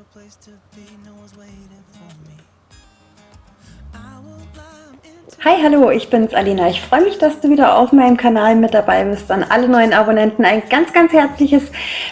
a place to be, no one's waiting for me. Hi, hallo, ich bin's Alina. Ich freue mich, dass du wieder auf meinem Kanal mit dabei bist. An alle neuen Abonnenten ein ganz, ganz herzliches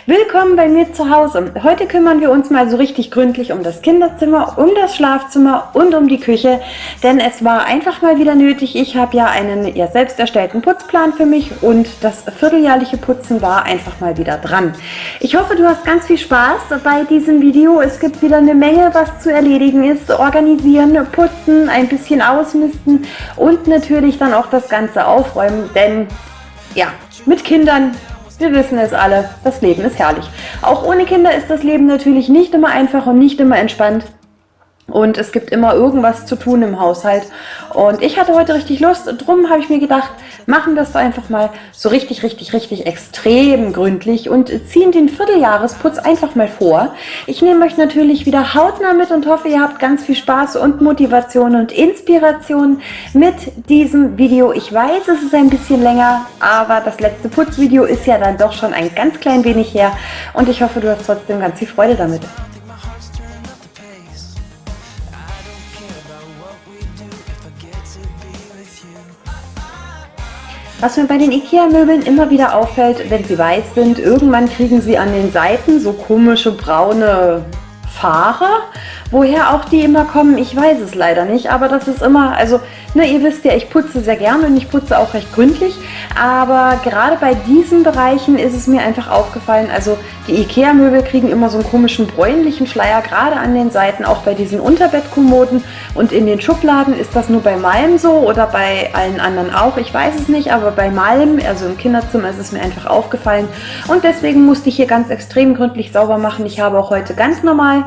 Willkommen bei mir zu Hause. Heute kümmern wir uns mal so richtig gründlich um das Kinderzimmer, um das Schlafzimmer und um die Küche, denn es war einfach mal wieder nötig. Ich habe ja einen ja, selbst erstellten Putzplan für mich und das vierteljährliche Putzen war einfach mal wieder dran. Ich hoffe, du hast ganz viel Spaß bei diesem Video. Es gibt wieder eine Menge, was zu erledigen ist. Organisieren, putzen, ein bisschen ausmisten und natürlich dann auch das Ganze aufräumen, denn ja, mit Kindern, wir wissen es alle, das Leben ist herrlich. Auch ohne Kinder ist das Leben natürlich nicht immer einfach und nicht immer entspannt. Und es gibt immer irgendwas zu tun im Haushalt. Und ich hatte heute richtig Lust. Drum habe ich mir gedacht, machen doch einfach mal so richtig, richtig, richtig extrem gründlich und ziehen den Vierteljahresputz einfach mal vor. Ich nehme euch natürlich wieder hautnah mit und hoffe, ihr habt ganz viel Spaß und Motivation und Inspiration mit diesem Video. Ich weiß, es ist ein bisschen länger, aber das letzte Putzvideo ist ja dann doch schon ein ganz klein wenig her. Und ich hoffe, du hast trotzdem ganz viel Freude damit. Was mir bei den Ikea-Möbeln immer wieder auffällt, wenn sie weiß sind, irgendwann kriegen sie an den Seiten so komische braune Fahrer. Woher auch die immer kommen, ich weiß es leider nicht, aber das ist immer, also, ne, ihr wisst ja, ich putze sehr gerne und ich putze auch recht gründlich, aber gerade bei diesen Bereichen ist es mir einfach aufgefallen, also die Ikea-Möbel kriegen immer so einen komischen bräunlichen Schleier, gerade an den Seiten, auch bei diesen Unterbettkommoden. Und in den Schubladen ist das nur bei Malm so oder bei allen anderen auch, ich weiß es nicht, aber bei Malm, also im Kinderzimmer ist es mir einfach aufgefallen. Und deswegen musste ich hier ganz extrem gründlich sauber machen. Ich habe auch heute ganz normal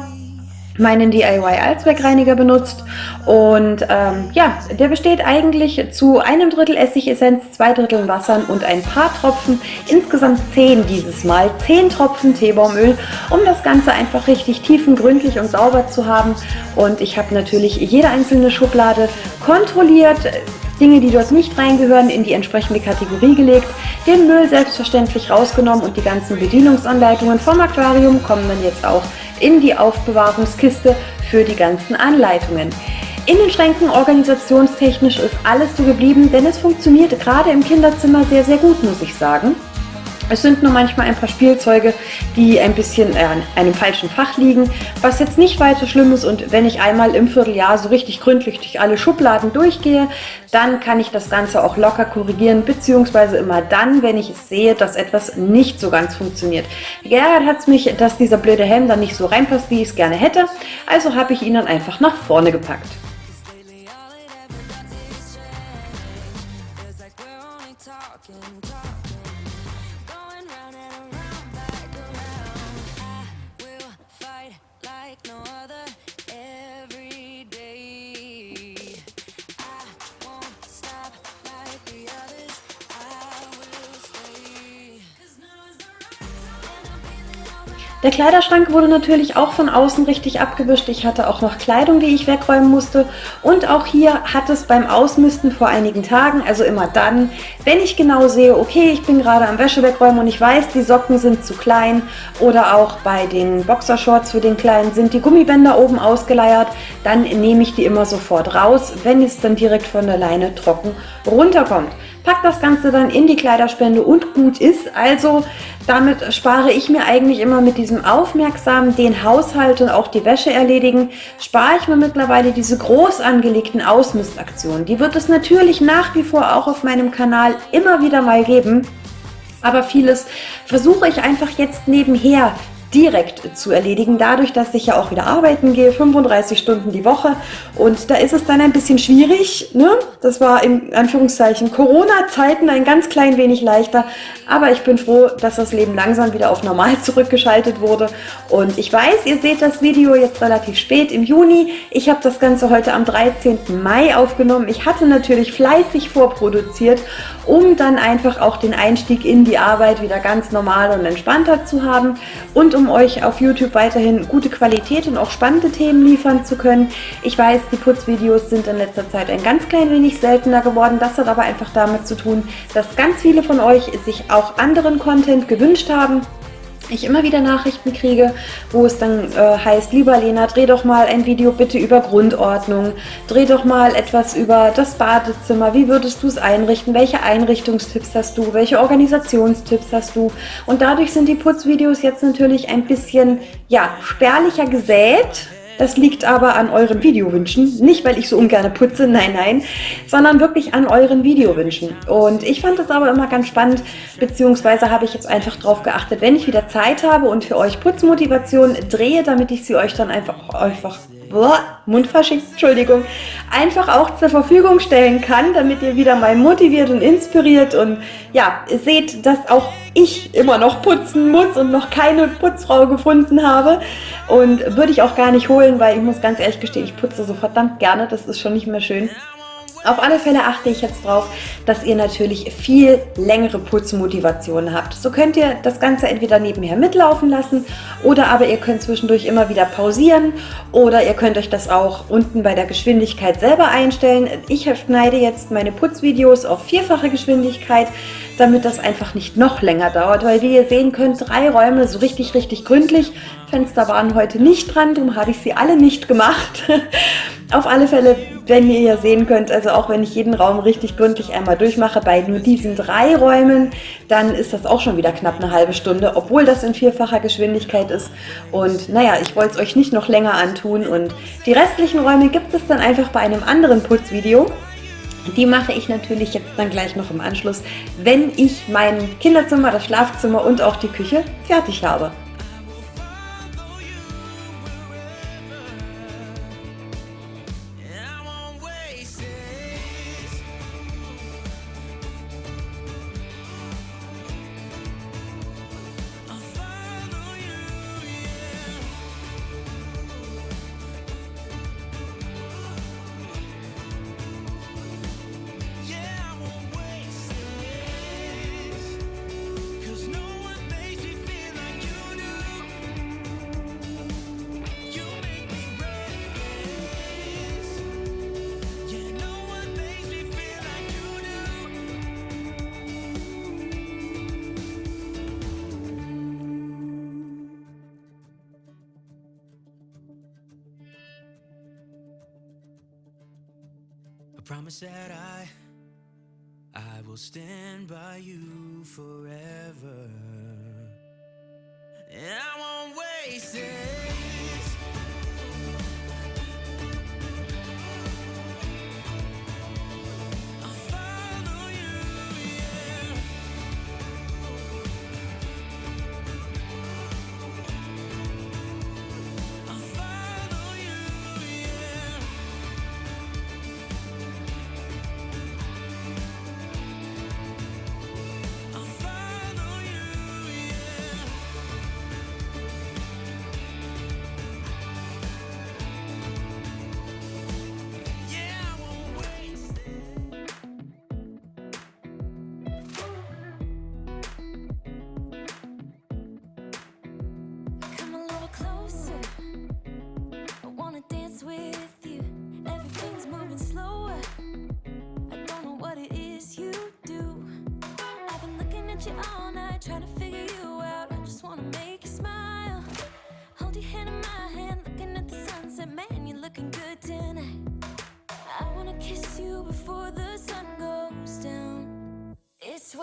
meinen DIY Allzweckreiniger benutzt. Und ähm, ja, der besteht eigentlich zu einem Drittel Essigessenz, zwei Dritteln Wassern und ein paar Tropfen, insgesamt zehn dieses Mal, zehn Tropfen Teebaumöl, um das Ganze einfach richtig tiefengründlich und sauber zu haben. Und ich habe natürlich jede einzelne Schublade kontrolliert, Dinge, die dort nicht reingehören, in die entsprechende Kategorie gelegt, den Müll selbstverständlich rausgenommen und die ganzen Bedienungsanleitungen vom Aquarium kommen dann jetzt auch in die Aufbewahrungskiste für die ganzen Anleitungen. In den Schränken organisationstechnisch ist alles so geblieben, denn es funktioniert gerade im Kinderzimmer sehr, sehr gut, muss ich sagen. Es sind nur manchmal ein paar Spielzeuge, die ein bisschen an einem falschen Fach liegen, was jetzt nicht weiter schlimm ist und wenn ich einmal im Vierteljahr so richtig gründlich durch alle Schubladen durchgehe, dann kann ich das Ganze auch locker korrigieren, beziehungsweise immer dann, wenn ich sehe, dass etwas nicht so ganz funktioniert. Geärgert hat es mich, dass dieser blöde Helm dann nicht so reinpasst, wie ich es gerne hätte, also habe ich ihn dann einfach nach vorne gepackt. Der Kleiderschrank wurde natürlich auch von außen richtig abgewischt. Ich hatte auch noch Kleidung, die ich wegräumen musste. Und auch hier hat es beim Ausmisten vor einigen Tagen, also immer dann, wenn ich genau sehe, okay, ich bin gerade am Wäsche wegräumen und ich weiß, die Socken sind zu klein oder auch bei den Boxershorts für den Kleinen sind die Gummibänder oben ausgeleiert, dann nehme ich die immer sofort raus, wenn es dann direkt von der Leine trocken runterkommt. Pack das Ganze dann in die Kleiderspende und gut ist. Also damit spare ich mir eigentlich immer mit diesem aufmerksamen den Haushalt und auch die Wäsche erledigen, spare ich mir mittlerweile diese groß angelegten Ausmistaktionen. Die wird es natürlich nach wie vor auch auf meinem Kanal immer wieder mal geben. Aber vieles versuche ich einfach jetzt nebenher direkt zu erledigen, dadurch, dass ich ja auch wieder arbeiten gehe, 35 Stunden die Woche. Und da ist es dann ein bisschen schwierig, ne? das war in Anführungszeichen Corona-Zeiten ein ganz klein wenig leichter, aber ich bin froh, dass das Leben langsam wieder auf normal zurückgeschaltet wurde. Und ich weiß, ihr seht das Video jetzt relativ spät im Juni, ich habe das Ganze heute am 13. Mai aufgenommen, ich hatte natürlich fleißig vorproduziert, um dann einfach auch den Einstieg in die Arbeit wieder ganz normal und entspannter zu haben. Und um euch auf YouTube weiterhin gute Qualität und auch spannende Themen liefern zu können. Ich weiß, die Putzvideos sind in letzter Zeit ein ganz klein wenig seltener geworden. Das hat aber einfach damit zu tun, dass ganz viele von euch sich auch anderen Content gewünscht haben. Ich immer wieder Nachrichten kriege, wo es dann äh, heißt, lieber Lena, dreh doch mal ein Video bitte über Grundordnung, dreh doch mal etwas über das Badezimmer, wie würdest du es einrichten, welche Einrichtungstipps hast du, welche Organisationstipps hast du? Und dadurch sind die Putzvideos jetzt natürlich ein bisschen, ja, spärlicher gesät, das liegt aber an euren Videowünschen. Nicht, weil ich so ungern putze, nein, nein, sondern wirklich an euren Videowünschen. Und ich fand das aber immer ganz spannend, beziehungsweise habe ich jetzt einfach darauf geachtet, wenn ich wieder Zeit habe und für euch Putzmotivation drehe, damit ich sie euch dann einfach, einfach Mundfasching, Entschuldigung, einfach auch zur Verfügung stellen kann, damit ihr wieder mal motiviert und inspiriert und ja, seht, dass auch ich immer noch putzen muss und noch keine Putzfrau gefunden habe und würde ich auch gar nicht holen, weil ich muss ganz ehrlich gestehen, ich putze so verdammt gerne, das ist schon nicht mehr schön. Auf alle Fälle achte ich jetzt drauf, dass ihr natürlich viel längere Putzmotivationen habt. So könnt ihr das Ganze entweder nebenher mitlaufen lassen oder aber ihr könnt zwischendurch immer wieder pausieren oder ihr könnt euch das auch unten bei der Geschwindigkeit selber einstellen. Ich schneide jetzt meine Putzvideos auf vierfache Geschwindigkeit, damit das einfach nicht noch länger dauert, weil wie ihr sehen könnt, drei Räume so richtig, richtig gründlich. Fenster waren heute nicht dran, darum habe ich sie alle nicht gemacht. Auf alle Fälle, wenn ihr ja sehen könnt, also auch wenn ich jeden Raum richtig gründlich einmal durchmache, bei nur diesen drei Räumen, dann ist das auch schon wieder knapp eine halbe Stunde, obwohl das in vierfacher Geschwindigkeit ist. Und naja, ich wollte es euch nicht noch länger antun und die restlichen Räume gibt es dann einfach bei einem anderen Putzvideo. Die mache ich natürlich jetzt dann gleich noch im Anschluss, wenn ich mein Kinderzimmer, das Schlafzimmer und auch die Küche fertig habe. Promise that I I will stand by you forever. And I won't waste it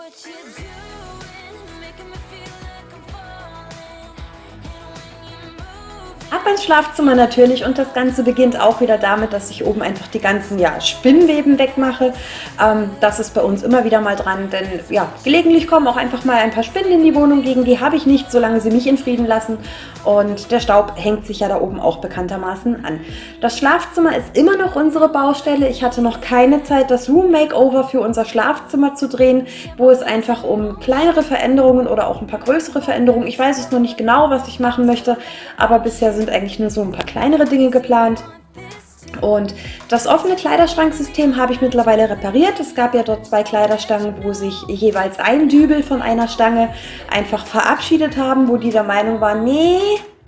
what you're doing, making me feel like Ab ins Schlafzimmer natürlich und das Ganze beginnt auch wieder damit, dass ich oben einfach die ganzen ja, Spinnweben wegmache. Ähm, das ist bei uns immer wieder mal dran, denn ja, gelegentlich kommen auch einfach mal ein paar Spinnen in die Wohnung, gegen die habe ich nicht, solange sie mich in Frieden lassen. Und der Staub hängt sich ja da oben auch bekanntermaßen an. Das Schlafzimmer ist immer noch unsere Baustelle. Ich hatte noch keine Zeit, das Room Makeover für unser Schlafzimmer zu drehen, wo es einfach um kleinere Veränderungen oder auch ein paar größere Veränderungen, ich weiß es noch nicht genau, was ich machen möchte, aber bisher sind eigentlich nur so ein paar kleinere Dinge geplant. Und das offene Kleiderschranksystem habe ich mittlerweile repariert. Es gab ja dort zwei Kleiderstangen, wo sich jeweils ein Dübel von einer Stange einfach verabschiedet haben, wo die der Meinung waren, nee,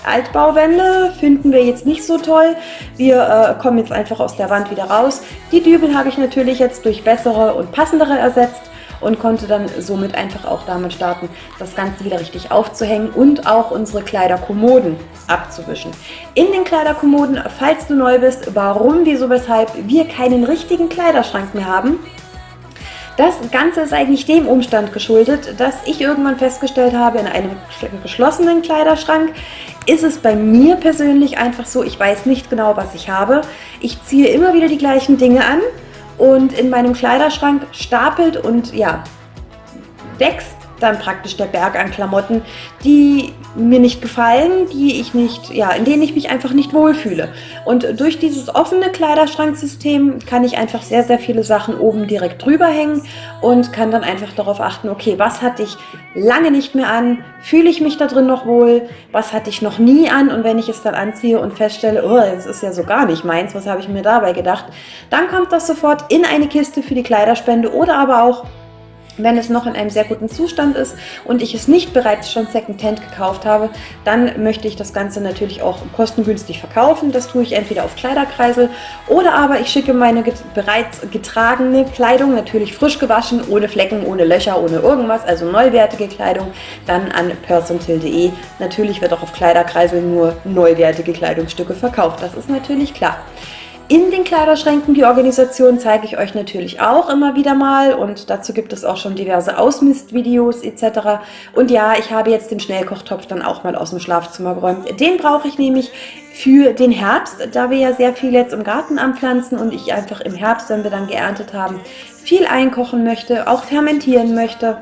Altbauwände finden wir jetzt nicht so toll. Wir äh, kommen jetzt einfach aus der Wand wieder raus. Die Dübel habe ich natürlich jetzt durch bessere und passendere ersetzt. Und konnte dann somit einfach auch damit starten, das Ganze wieder richtig aufzuhängen und auch unsere Kleiderkommoden abzuwischen. In den Kleiderkommoden, falls du neu bist, warum, wieso, weshalb wir keinen richtigen Kleiderschrank mehr haben, das Ganze ist eigentlich dem Umstand geschuldet, dass ich irgendwann festgestellt habe, in einem geschlossenen Kleiderschrank ist es bei mir persönlich einfach so, ich weiß nicht genau, was ich habe. Ich ziehe immer wieder die gleichen Dinge an und in meinem Kleiderschrank stapelt und ja, wächst dann praktisch der Berg an Klamotten, die mir nicht gefallen, die ich nicht, ja, in denen ich mich einfach nicht wohlfühle. Und durch dieses offene Kleiderschranksystem kann ich einfach sehr, sehr viele Sachen oben direkt drüber hängen und kann dann einfach darauf achten, okay, was hatte ich lange nicht mehr an, fühle ich mich da drin noch wohl, was hatte ich noch nie an? Und wenn ich es dann anziehe und feststelle, oh, das ist ja so gar nicht meins, was habe ich mir dabei gedacht, dann kommt das sofort in eine Kiste für die Kleiderspende oder aber auch wenn es noch in einem sehr guten Zustand ist und ich es nicht bereits schon Secondhand gekauft habe, dann möchte ich das Ganze natürlich auch kostengünstig verkaufen. Das tue ich entweder auf Kleiderkreisel oder aber ich schicke meine bereits getragene Kleidung, natürlich frisch gewaschen, ohne Flecken, ohne Löcher, ohne irgendwas, also neuwertige Kleidung, dann an persontil.de. Natürlich wird auch auf Kleiderkreisel nur neuwertige Kleidungsstücke verkauft, das ist natürlich klar. In den Kleiderschränken, die Organisation zeige ich euch natürlich auch immer wieder mal und dazu gibt es auch schon diverse Ausmistvideos etc. Und ja, ich habe jetzt den Schnellkochtopf dann auch mal aus dem Schlafzimmer geräumt. Den brauche ich nämlich für den Herbst, da wir ja sehr viel jetzt im Garten anpflanzen und ich einfach im Herbst, wenn wir dann geerntet haben, viel einkochen möchte, auch fermentieren möchte.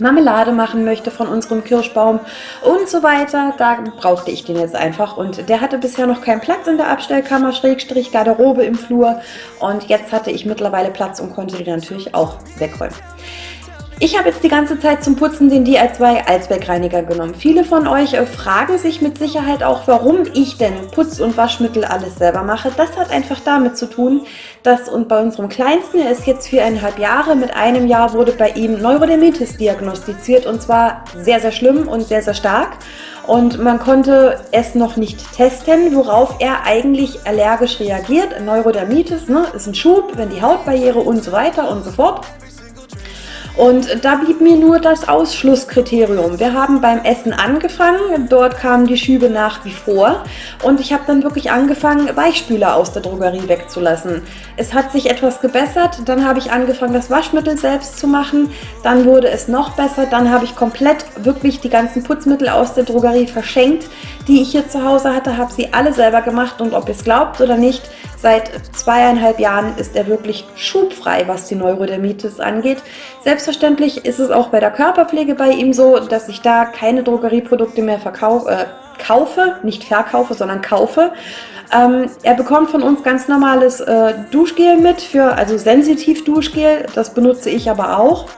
Marmelade machen möchte von unserem Kirschbaum und so weiter. Da brauchte ich den jetzt einfach und der hatte bisher noch keinen Platz in der Abstellkammer, Schrägstrich Garderobe im Flur und jetzt hatte ich mittlerweile Platz und konnte den natürlich auch wegräumen. Ich habe jetzt die ganze Zeit zum Putzen den DI2 Allzweckreiniger genommen. Viele von euch äh, fragen sich mit Sicherheit auch, warum ich denn Putz- und Waschmittel alles selber mache. Das hat einfach damit zu tun, dass und bei unserem Kleinsten, er ist jetzt viereinhalb Jahre, mit einem Jahr wurde bei ihm Neurodermitis diagnostiziert und zwar sehr, sehr schlimm und sehr, sehr stark. Und man konnte es noch nicht testen, worauf er eigentlich allergisch reagiert. Neurodermitis ne, ist ein Schub, wenn die Hautbarriere und so weiter und so fort. Und da blieb mir nur das Ausschlusskriterium. Wir haben beim Essen angefangen, dort kamen die Schübe nach wie vor und ich habe dann wirklich angefangen, Weichspüler aus der Drogerie wegzulassen. Es hat sich etwas gebessert, dann habe ich angefangen, das Waschmittel selbst zu machen, dann wurde es noch besser, dann habe ich komplett wirklich die ganzen Putzmittel aus der Drogerie verschenkt, die ich hier zu Hause hatte, habe sie alle selber gemacht und ob ihr es glaubt oder nicht, Seit zweieinhalb Jahren ist er wirklich schubfrei, was die Neurodermitis angeht. Selbstverständlich ist es auch bei der Körperpflege bei ihm so, dass ich da keine Drogerieprodukte mehr verkaufe, äh, kaufe, nicht verkaufe, sondern kaufe. Ähm, er bekommt von uns ganz normales äh, Duschgel mit, für also sensitiv Duschgel, das benutze ich aber auch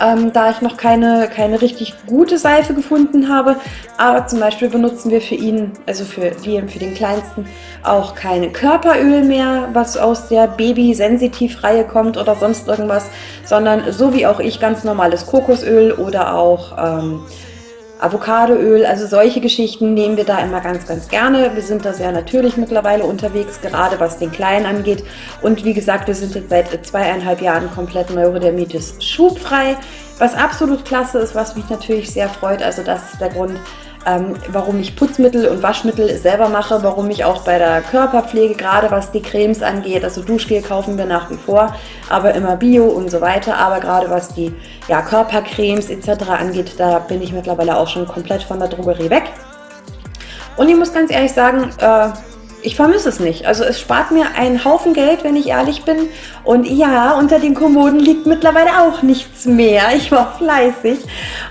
ähm, da ich noch keine, keine richtig gute Seife gefunden habe. Aber zum Beispiel benutzen wir für ihn, also für Liam, für den Kleinsten, auch keine Körperöl mehr, was aus der Baby-Sensitiv-Reihe kommt oder sonst irgendwas, sondern so wie auch ich ganz normales Kokosöl oder auch ähm, Avocadoöl, also solche Geschichten nehmen wir da immer ganz, ganz gerne. Wir sind da sehr natürlich mittlerweile unterwegs, gerade was den Kleinen angeht. Und wie gesagt, wir sind jetzt seit zweieinhalb Jahren komplett Neurodermitis schubfrei, was absolut klasse ist, was mich natürlich sehr freut. Also das ist der Grund, ähm, warum ich Putzmittel und Waschmittel selber mache, warum ich auch bei der Körperpflege, gerade was die Cremes angeht, also Duschgel kaufen wir nach wie vor, aber immer Bio und so weiter, aber gerade was die ja, Körpercremes etc. angeht, da bin ich mittlerweile auch schon komplett von der Drogerie weg. Und ich muss ganz ehrlich sagen, äh, ich vermisse es nicht. Also es spart mir einen Haufen Geld, wenn ich ehrlich bin. Und ja, unter den Kommoden liegt mittlerweile auch nichts mehr. Ich war fleißig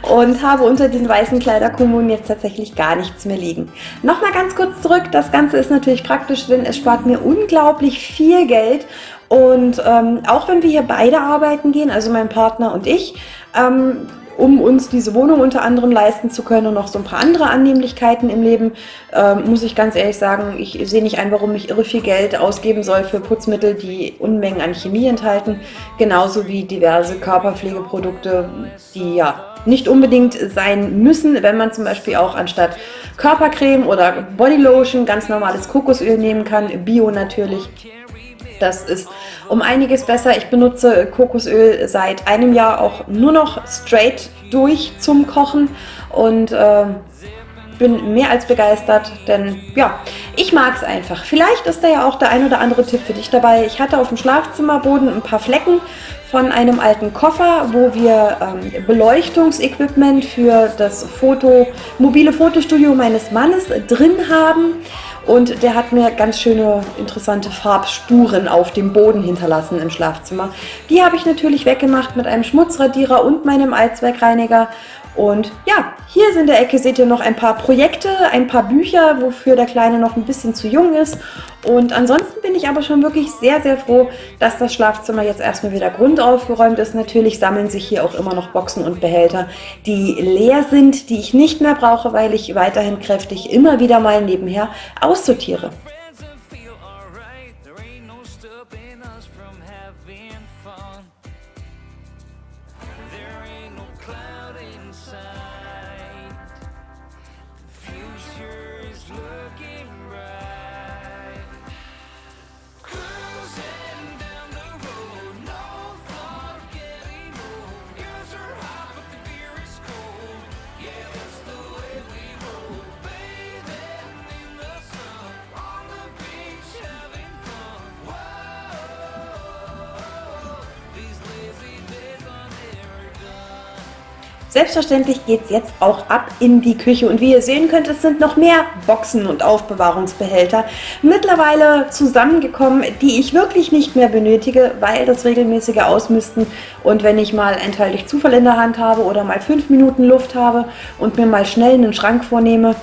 und habe unter den weißen Kleiderkommoden jetzt tatsächlich gar nichts mehr liegen. Nochmal ganz kurz zurück. Das Ganze ist natürlich praktisch, denn es spart mir unglaublich viel Geld. Und ähm, auch wenn wir hier beide arbeiten gehen, also mein Partner und ich, ähm, um uns diese Wohnung unter anderem leisten zu können und noch so ein paar andere Annehmlichkeiten im Leben, äh, muss ich ganz ehrlich sagen, ich sehe nicht ein, warum ich irre viel Geld ausgeben soll für Putzmittel, die Unmengen an Chemie enthalten, genauso wie diverse Körperpflegeprodukte, die ja nicht unbedingt sein müssen, wenn man zum Beispiel auch anstatt Körpercreme oder Bodylotion ganz normales Kokosöl nehmen kann, Bio natürlich. Das ist um einiges besser. Ich benutze Kokosöl seit einem Jahr auch nur noch straight durch zum Kochen und äh, bin mehr als begeistert, denn ja, ich mag es einfach. Vielleicht ist da ja auch der ein oder andere Tipp für dich dabei. Ich hatte auf dem Schlafzimmerboden ein paar Flecken von einem alten Koffer, wo wir ähm, Beleuchtungsequipment für das Foto, mobile Fotostudio meines Mannes drin haben. Und der hat mir ganz schöne, interessante Farbspuren auf dem Boden hinterlassen im Schlafzimmer. Die habe ich natürlich weggemacht mit einem Schmutzradierer und meinem Allzweckreiniger. Und ja, hier in der Ecke seht ihr noch ein paar Projekte, ein paar Bücher, wofür der Kleine noch ein bisschen zu jung ist. Und ansonsten bin ich aber schon wirklich sehr, sehr froh, dass das Schlafzimmer jetzt erstmal wieder grundaufgeräumt ist. Natürlich sammeln sich hier auch immer noch Boxen und Behälter, die leer sind, die ich nicht mehr brauche, weil ich weiterhin kräftig immer wieder mal nebenher aussortiere. Selbstverständlich geht es jetzt auch ab in die Küche. Und wie ihr sehen könnt, es sind noch mehr Boxen und Aufbewahrungsbehälter mittlerweile zusammengekommen, die ich wirklich nicht mehr benötige, weil das regelmäßige Ausmisten und wenn ich mal durch Zufall in der Hand habe oder mal fünf Minuten Luft habe und mir mal schnell einen Schrank vornehme,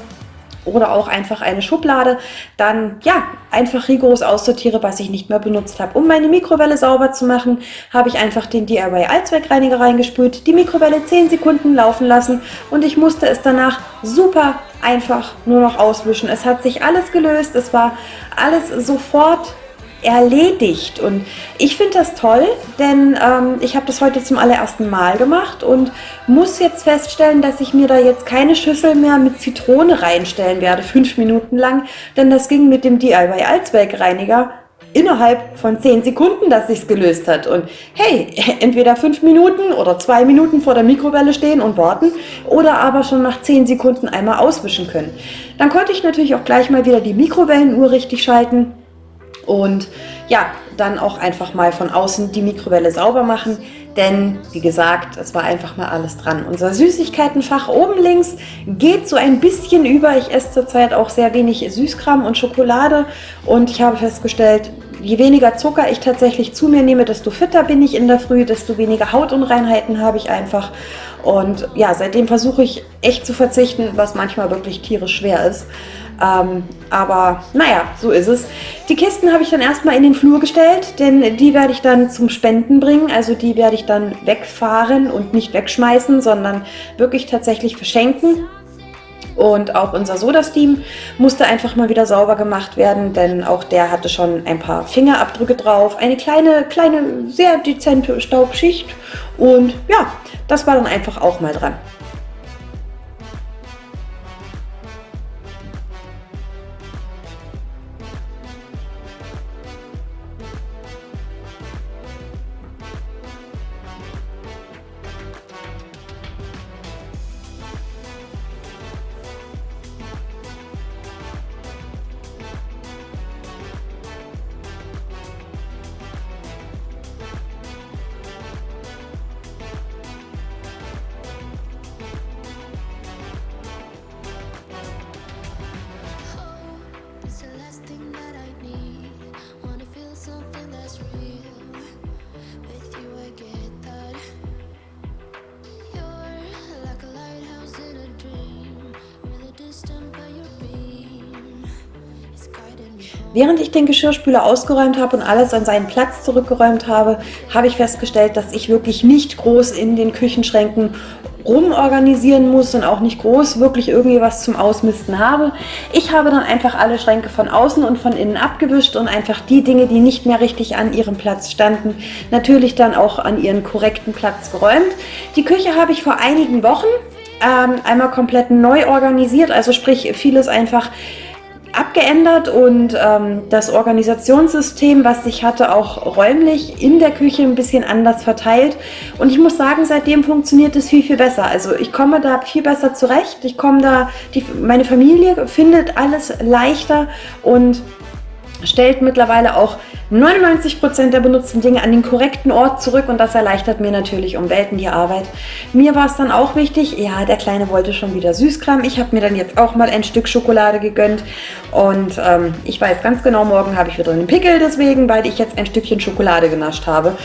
oder auch einfach eine Schublade, dann ja, einfach rigoros aussortiere, was ich nicht mehr benutzt habe. Um meine Mikrowelle sauber zu machen, habe ich einfach den DIY Allzweckreiniger reingespült, die Mikrowelle 10 Sekunden laufen lassen und ich musste es danach super einfach nur noch auswischen. Es hat sich alles gelöst, es war alles sofort erledigt. Und ich finde das toll, denn ähm, ich habe das heute zum allerersten Mal gemacht und muss jetzt feststellen, dass ich mir da jetzt keine Schüssel mehr mit Zitrone reinstellen werde, fünf Minuten lang, denn das ging mit dem DIY Allzweckreiniger innerhalb von zehn Sekunden, dass sich gelöst hat. Und hey, entweder fünf Minuten oder zwei Minuten vor der Mikrowelle stehen und warten oder aber schon nach zehn Sekunden einmal auswischen können. Dann konnte ich natürlich auch gleich mal wieder die Mikrowellenuhr richtig schalten und ja, dann auch einfach mal von außen die Mikrowelle sauber machen, denn wie gesagt, es war einfach mal alles dran. Unser Süßigkeitenfach oben links geht so ein bisschen über. Ich esse zurzeit auch sehr wenig Süßkram und Schokolade und ich habe festgestellt, je weniger Zucker ich tatsächlich zu mir nehme, desto fitter bin ich in der Früh, desto weniger Hautunreinheiten habe ich einfach. Und ja, seitdem versuche ich echt zu verzichten, was manchmal wirklich tierisch schwer ist. Ähm, aber naja, so ist es. Die Kisten habe ich dann erstmal in den Flur gestellt, denn die werde ich dann zum Spenden bringen. Also die werde ich dann wegfahren und nicht wegschmeißen, sondern wirklich tatsächlich verschenken. Und auch unser Soda-Steam musste einfach mal wieder sauber gemacht werden, denn auch der hatte schon ein paar Fingerabdrücke drauf. Eine kleine, kleine, sehr dezente Staubschicht. Und ja, das war dann einfach auch mal dran. Während ich den Geschirrspüler ausgeräumt habe und alles an seinen Platz zurückgeräumt habe, habe ich festgestellt, dass ich wirklich nicht groß in den Küchenschränken rumorganisieren muss und auch nicht groß wirklich irgendwie was zum Ausmisten habe. Ich habe dann einfach alle Schränke von außen und von innen abgewischt und einfach die Dinge, die nicht mehr richtig an ihrem Platz standen, natürlich dann auch an ihren korrekten Platz geräumt. Die Küche habe ich vor einigen Wochen ähm, einmal komplett neu organisiert, also sprich vieles einfach abgeändert und ähm, das Organisationssystem, was ich hatte, auch räumlich in der Küche ein bisschen anders verteilt. Und ich muss sagen, seitdem funktioniert es viel, viel besser. Also ich komme da viel besser zurecht. Ich komme da, die, meine Familie findet alles leichter und stellt mittlerweile auch 99% der benutzten Dinge an den korrekten Ort zurück und das erleichtert mir natürlich um Welten die Arbeit. Mir war es dann auch wichtig, ja, der Kleine wollte schon wieder Süßkram. Ich habe mir dann jetzt auch mal ein Stück Schokolade gegönnt und ähm, ich weiß ganz genau, morgen habe ich wieder einen Pickel deswegen, weil ich jetzt ein Stückchen Schokolade genascht habe.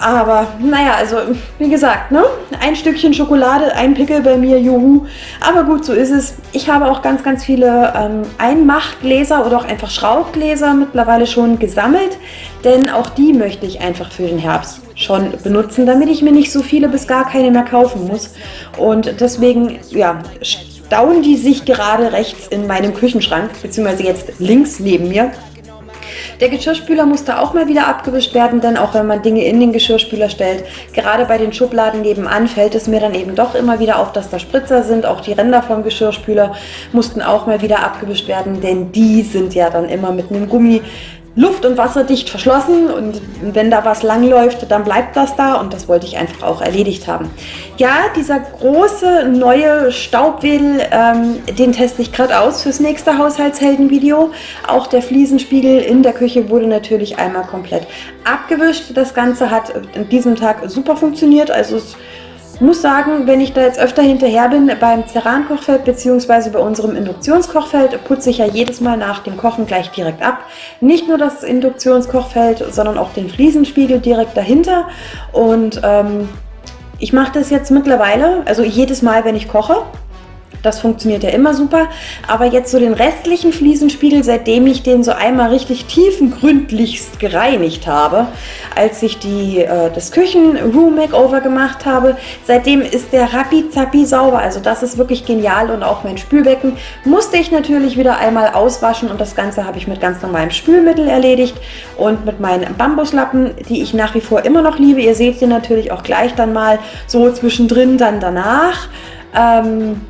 Aber naja, also wie gesagt, ne? ein Stückchen Schokolade, ein Pickel bei mir, juhu. Aber gut, so ist es. Ich habe auch ganz, ganz viele ähm, Einmachgläser oder auch einfach Schraubgläser mittlerweile schon gesammelt. Denn auch die möchte ich einfach für den Herbst schon benutzen, damit ich mir nicht so viele bis gar keine mehr kaufen muss. Und deswegen, ja, stauen die sich gerade rechts in meinem Küchenschrank, beziehungsweise jetzt links neben mir. Der Geschirrspüler musste auch mal wieder abgewischt werden, denn auch wenn man Dinge in den Geschirrspüler stellt, gerade bei den Schubladen nebenan fällt es mir dann eben doch immer wieder auf, dass da Spritzer sind. Auch die Ränder vom Geschirrspüler mussten auch mal wieder abgewischt werden, denn die sind ja dann immer mit einem Gummi luft- und wasserdicht verschlossen und wenn da was langläuft, dann bleibt das da und das wollte ich einfach auch erledigt haben. Ja, dieser große neue Staubwedel, ähm, den teste ich gerade aus fürs nächste Haushaltshelden-Video. Auch der Fliesenspiegel in der Küche wurde natürlich einmal komplett abgewischt. Das Ganze hat an diesem Tag super funktioniert, also es muss sagen, wenn ich da jetzt öfter hinterher bin beim Ceran-Kochfeld bzw. bei unserem Induktionskochfeld, putze ich ja jedes Mal nach dem Kochen gleich direkt ab. Nicht nur das Induktionskochfeld, sondern auch den Fliesenspiegel direkt dahinter. Und ähm, ich mache das jetzt mittlerweile, also jedes Mal, wenn ich koche, das funktioniert ja immer super. Aber jetzt so den restlichen Fliesenspiegel, seitdem ich den so einmal richtig tiefengründlichst gereinigt habe, als ich die, äh, das Küchen-Room-Makeover gemacht habe, seitdem ist der rappi-zappi sauber. Also das ist wirklich genial und auch mein Spülbecken musste ich natürlich wieder einmal auswaschen und das Ganze habe ich mit ganz normalem Spülmittel erledigt und mit meinen Bambuslappen, die ich nach wie vor immer noch liebe. Ihr seht sie natürlich auch gleich dann mal so zwischendrin dann danach. Ähm,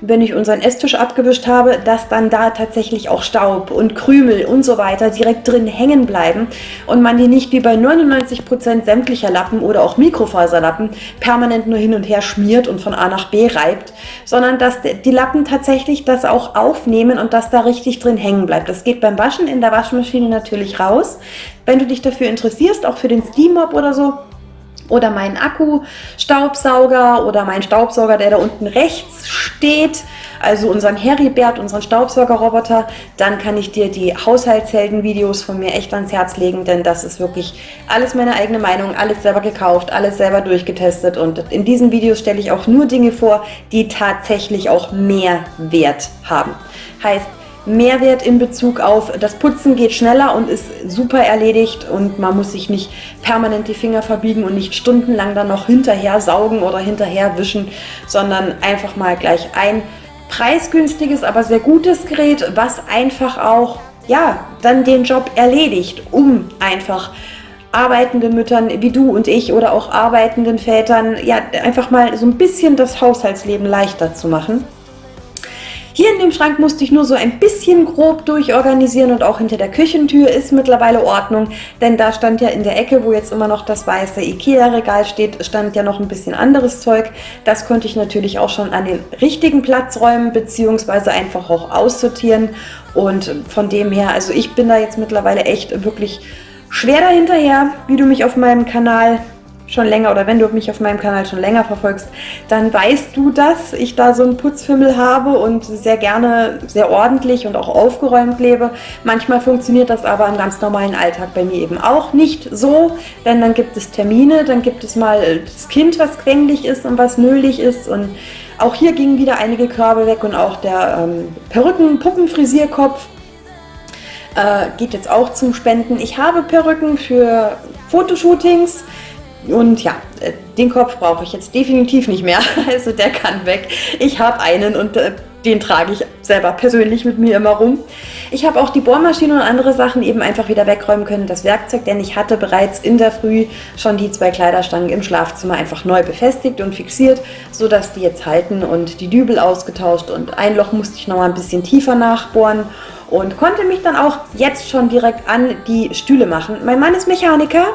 wenn ich unseren Esstisch abgewischt habe, dass dann da tatsächlich auch Staub und Krümel und so weiter direkt drin hängen bleiben und man die nicht wie bei 99% sämtlicher Lappen oder auch Mikrofaserlappen permanent nur hin und her schmiert und von A nach B reibt, sondern dass die Lappen tatsächlich das auch aufnehmen und dass da richtig drin hängen bleibt. Das geht beim Waschen in der Waschmaschine natürlich raus. Wenn du dich dafür interessierst, auch für den Steam Mop oder so, oder meinen Akku-Staubsauger oder meinen Staubsauger, der da unten rechts steht, also unseren Heribert, unseren Staubsaugerroboter, dann kann ich dir die Haushaltshelden-Videos von mir echt ans Herz legen, denn das ist wirklich alles meine eigene Meinung, alles selber gekauft, alles selber durchgetestet und in diesen Videos stelle ich auch nur Dinge vor, die tatsächlich auch mehr Wert haben. Heißt, Mehrwert in Bezug auf das Putzen geht schneller und ist super erledigt und man muss sich nicht permanent die Finger verbiegen und nicht stundenlang dann noch hinterher saugen oder hinterher wischen, sondern einfach mal gleich ein preisgünstiges, aber sehr gutes Gerät, was einfach auch ja, dann den Job erledigt, um einfach arbeitenden Müttern wie du und ich oder auch arbeitenden Vätern ja einfach mal so ein bisschen das Haushaltsleben leichter zu machen. Hier in dem Schrank musste ich nur so ein bisschen grob durchorganisieren und auch hinter der Küchentür ist mittlerweile Ordnung, denn da stand ja in der Ecke, wo jetzt immer noch das weiße Ikea-Regal steht, stand ja noch ein bisschen anderes Zeug. Das konnte ich natürlich auch schon an den richtigen Platz räumen, beziehungsweise einfach auch aussortieren und von dem her, also ich bin da jetzt mittlerweile echt wirklich schwer dahinterher, wie du mich auf meinem Kanal schon länger oder wenn du mich auf meinem Kanal schon länger verfolgst, dann weißt du, dass ich da so einen Putzfimmel habe und sehr gerne sehr ordentlich und auch aufgeräumt lebe. Manchmal funktioniert das aber im ganz normalen Alltag bei mir eben auch nicht so, denn dann gibt es Termine, dann gibt es mal das Kind, was quengelig ist und was nölig ist und auch hier gingen wieder einige Körbe weg und auch der ähm, Perücken-Puppenfrisierkopf äh, geht jetzt auch zum Spenden. Ich habe Perücken für Fotoshootings, und ja, äh, den Kopf brauche ich jetzt definitiv nicht mehr. Also der kann weg. Ich habe einen und äh, den trage ich selber persönlich mit mir immer rum. Ich habe auch die Bohrmaschine und andere Sachen eben einfach wieder wegräumen können. Das Werkzeug, denn ich hatte bereits in der Früh schon die zwei Kleiderstangen im Schlafzimmer einfach neu befestigt und fixiert, sodass die jetzt halten und die Dübel ausgetauscht und ein Loch musste ich noch mal ein bisschen tiefer nachbohren und konnte mich dann auch jetzt schon direkt an die Stühle machen. Mein Mann ist Mechaniker,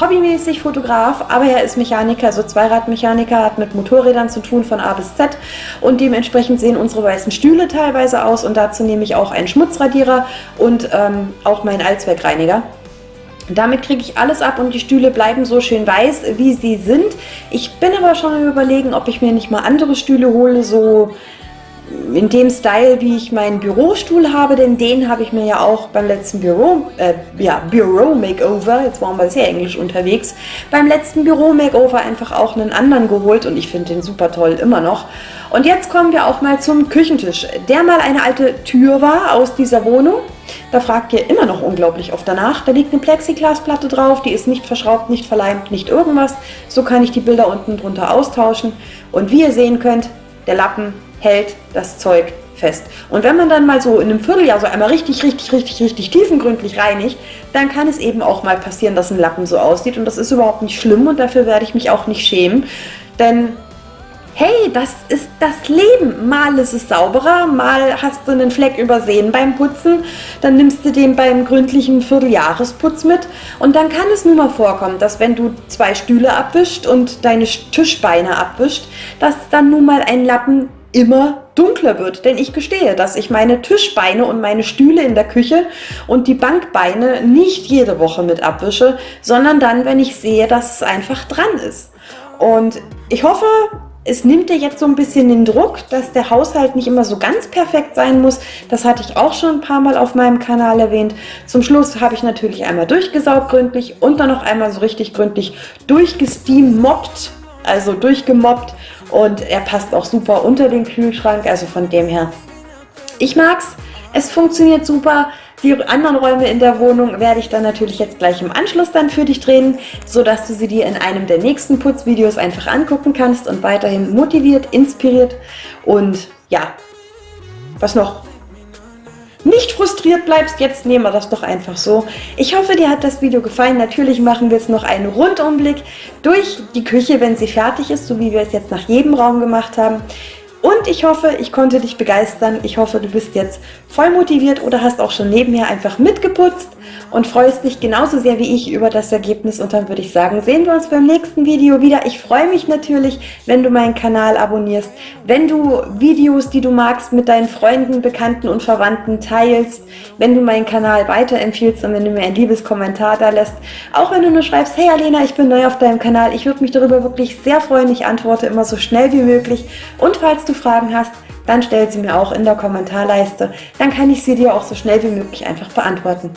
hobbymäßig Fotograf, aber er ist Mechaniker, also Zweiradmechaniker, hat mit Motorrädern zu tun von A bis Z und dementsprechend sehen unsere weißen Stühle teilweise aus und dazu nehme ich auch einen Schmutzradierer und ähm, auch meinen Allzweckreiniger. Damit kriege ich alles ab und die Stühle bleiben so schön weiß, wie sie sind. Ich bin aber schon überlegen, ob ich mir nicht mal andere Stühle hole, so in dem Style, wie ich meinen Bürostuhl habe, denn den habe ich mir ja auch beim letzten Büro, äh, ja, Büro Makeover, jetzt waren wir sehr englisch unterwegs, beim letzten Büro Makeover einfach auch einen anderen geholt und ich finde den super toll immer noch. Und jetzt kommen wir auch mal zum Küchentisch, der mal eine alte Tür war aus dieser Wohnung. Da fragt ihr immer noch unglaublich oft danach. Da liegt eine Plexiglasplatte drauf, die ist nicht verschraubt, nicht verleimt, nicht irgendwas. So kann ich die Bilder unten drunter austauschen. Und wie ihr sehen könnt, der Lappen hält das Zeug fest. Und wenn man dann mal so in einem Vierteljahr so einmal richtig, richtig, richtig, richtig tiefengründlich reinigt, dann kann es eben auch mal passieren, dass ein Lappen so aussieht und das ist überhaupt nicht schlimm und dafür werde ich mich auch nicht schämen, denn hey, das ist das Leben. Mal ist es sauberer, mal hast du einen Fleck übersehen beim Putzen, dann nimmst du den beim gründlichen Vierteljahresputz mit und dann kann es nun mal vorkommen, dass wenn du zwei Stühle abwischt und deine Tischbeine abwischt, dass dann nun mal ein Lappen immer dunkler wird. Denn ich gestehe, dass ich meine Tischbeine und meine Stühle in der Küche und die Bankbeine nicht jede Woche mit abwische, sondern dann, wenn ich sehe, dass es einfach dran ist. Und ich hoffe, es nimmt dir jetzt so ein bisschen den Druck, dass der Haushalt nicht immer so ganz perfekt sein muss. Das hatte ich auch schon ein paar Mal auf meinem Kanal erwähnt. Zum Schluss habe ich natürlich einmal durchgesaugt gründlich und dann noch einmal so richtig gründlich durchgesteammobbt, also durchgemobbt und er passt auch super unter den Kühlschrank, also von dem her. Ich mag's, es funktioniert super. Die anderen Räume in der Wohnung werde ich dann natürlich jetzt gleich im Anschluss dann für dich drehen, sodass du sie dir in einem der nächsten Putzvideos einfach angucken kannst und weiterhin motiviert, inspiriert und ja, was noch? Nicht frustriert bleibst, jetzt nehmen wir das doch einfach so. Ich hoffe, dir hat das Video gefallen. Natürlich machen wir jetzt noch einen Rundumblick durch die Küche, wenn sie fertig ist, so wie wir es jetzt nach jedem Raum gemacht haben. Und ich hoffe, ich konnte dich begeistern. Ich hoffe, du bist jetzt voll motiviert oder hast auch schon nebenher einfach mitgeputzt und freust dich genauso sehr wie ich über das Ergebnis. Und dann würde ich sagen, sehen wir uns beim nächsten Video wieder. Ich freue mich natürlich, wenn du meinen Kanal abonnierst, wenn du Videos, die du magst, mit deinen Freunden, Bekannten und Verwandten teilst, wenn du meinen Kanal weiterempfiehlst und wenn du mir ein liebes Kommentar da lässt. Auch wenn du nur schreibst, hey Alena, ich bin neu auf deinem Kanal. Ich würde mich darüber wirklich sehr freuen. Ich antworte immer so schnell wie möglich. Und falls du Fragen hast, dann stell sie mir auch in der Kommentarleiste. Dann kann ich sie dir auch so schnell wie möglich einfach beantworten.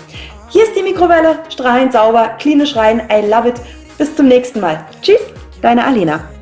Hier ist die Mikrowelle, strahlend sauber, klinisch rein, I love it. Bis zum nächsten Mal. Tschüss, deine Alena.